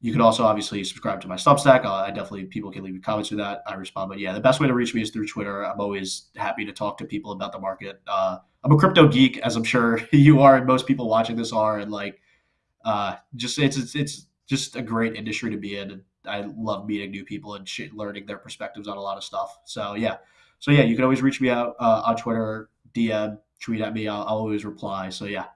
you can also obviously subscribe to my Substack. Uh, I definitely people can leave comments through that. I respond, but yeah, the best way to reach me is through Twitter. I'm always happy to talk to people about the market. Uh, I'm a crypto geek, as I'm sure *laughs* you are, and most people watching this are, and like, uh, just it's it's it's just a great industry to be in. I love meeting new people and learning their perspectives on a lot of stuff. So yeah, so yeah, you can always reach me out uh, on Twitter. DM, tweet at me. I'll, I'll always reply. So yeah.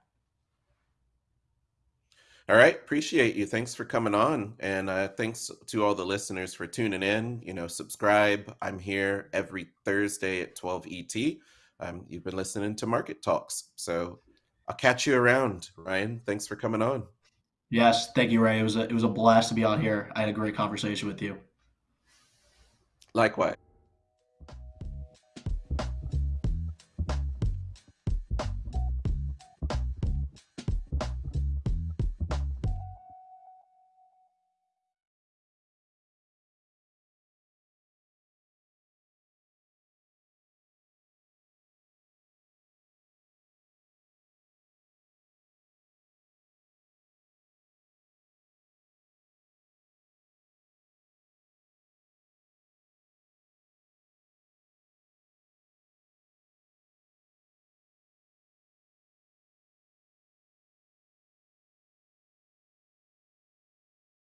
All right, appreciate you. Thanks for coming on, and uh, thanks to all the listeners for tuning in. You know, subscribe. I'm here every Thursday at 12 ET. Um, you've been listening to Market Talks, so I'll catch you around. Ryan, thanks for coming on. Yes, thank you, Ray. It was a, it was a blast to be on here. I had a great conversation with you. Likewise.